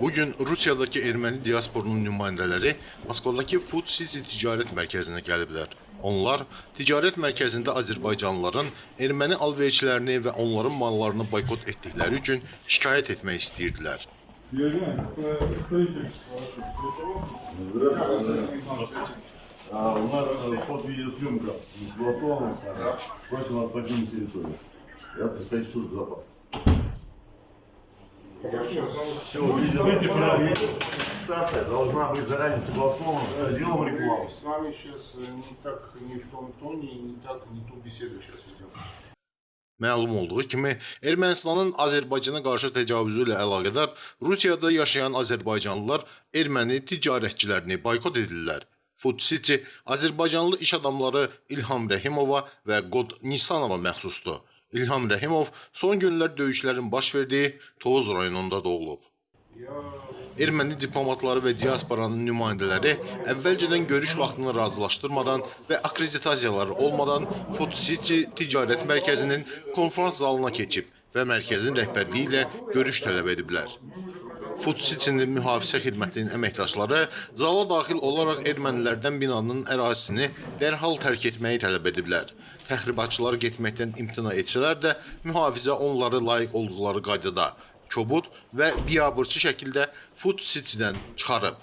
Bugün Rusiyadakı erməni diasporunun nümayəndələri Moskvadakı Food City ticarət mərkəzinə gəliblər. Onlar ticarət mərkəzində Azərbaycanlıların erməni alverçilərini və onların mallarını boykot etdikləri üçün şikayət etmək istəyirdilər. А у нас э, под видеосъемка не согласована. Просим вас покинуть территорию. Я представитель службы безопасности. Все, видите, фиксация должна быть заранее согласована с отделом рекламы. С вами сейчас не так, не в том тоне, не так, не ту беседу сейчас ведем. Məlum olduğu kimi, Ermənistanın Azərbaycana qarşı təcavüzü ilə əlaqədar Rusiyada yaşayan azərbaycanlılar erməni ticarətçilərini boykot edirlər. Food City Azərbaycanlı iş adamları İlham Rəhimova və Qod Nisanova məxsusdur. İlham Rəhimov son günlər döyüşlərin baş verdiyi Tovuz rayonunda doğulub. Erməni diplomatları və diasporanın nümayəndələri əvvəlcədən görüş vaxtını razılaşdırmadan və akkreditasiyaları olmadan Food City ticarət mərkəzinin konfrans zalına keçib və mərkəzin rəhbərliyi ilə görüş tələb ediblər. Food City-nin mühafizə xidmətinin əməkdaşları zala daxil olaraq ermənilərdən binanın ərazisini dərhal tərk etməyi tələb ediblər. Təxribatçılar getməkdən imtina etsələr də mühafizə onları layiq olduqları qaydada kobud və biabırçı şəkildə Food City-dən çıxarıb.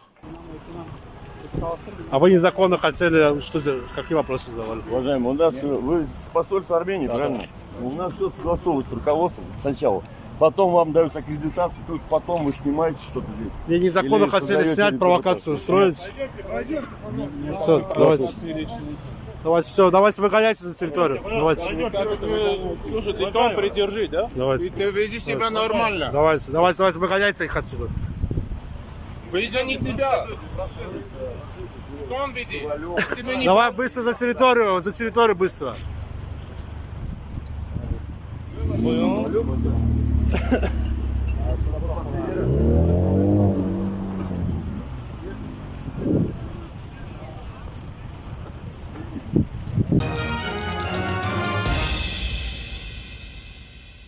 А вы незаконно хотели, что за, какие вопросы задавали? Уважаемый, у нас э, вы с посольства Армении, правильно? У нас все согласовывается с руководством сначала. Потом вам даются аккредитации, только потом вы снимаете что-то здесь. Не незаконно Или хотели снять, провокацию устроить. Все, давайте. Давайте, все, давайте выгоняйте за территорию. Давайте, Слушай, ты тон придержи, да? давайте. Ты веди себя нормально. Давайте, давайте, давайте, выгоняйте их отсюда. Не тебя. Тон веди. Давай быстро за территорию, за территорию быстро. 뭐요? 음. 아,